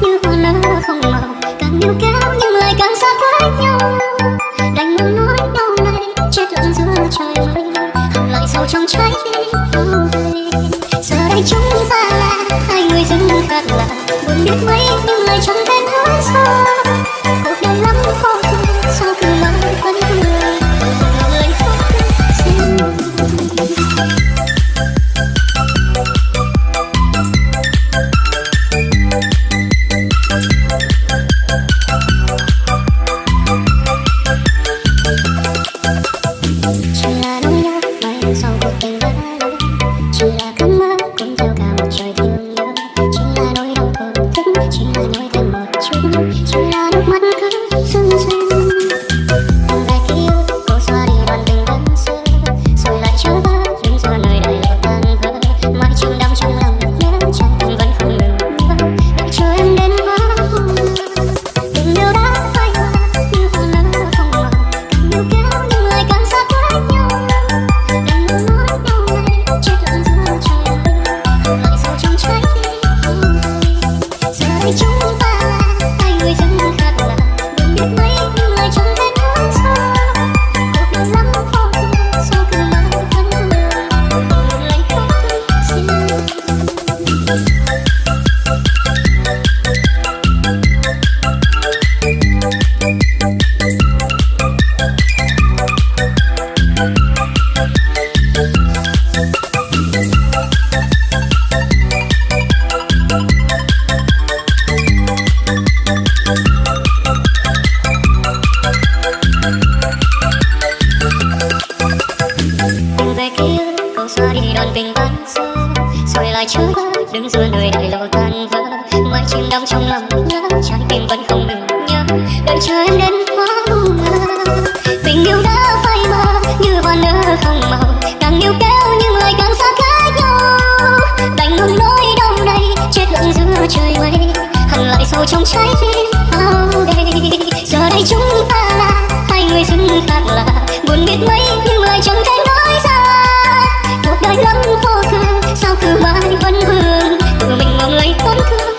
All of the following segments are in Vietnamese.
như hoa nở không màu. Càng níu kéo nhưng lại càng xa cách nhau. Đành ngừng nói đau này chết lặng giữa trời mây. Hằn lại sâu trong trái tim giờ đây chúng ta là hai người dưng khác lạ buồn biết mấy nhưng lại trong thể nói sao Wait. xa đi đòn bình tan xa rồi lại chớ đứng giữa nơi đại lộ tan vỡ. Mãi chim đắm trong lòng nhớ, trái tim vẫn không ngừng nhớ. Đợi chờ em đến hóa mơ tình yêu đã phai mờ, như hoa nở không màu. Càng yêu kéo nhưng lại càng xa cách nhau. Đành ngừng nỗi đau này, chết lặng giữa trời mây. Hằng lại sâu trong trái tim bao đây giờ đây chúng ta là hai người xứng khác là. Buồn biết mấy, nhưng lại chẳng thể nói ra lắm khó khăn sao cứ mãi vẫn vương? Tự mình mà người tổn thương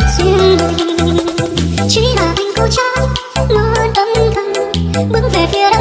duyên là anh cố trái ngỡ tâm thần, bước về phía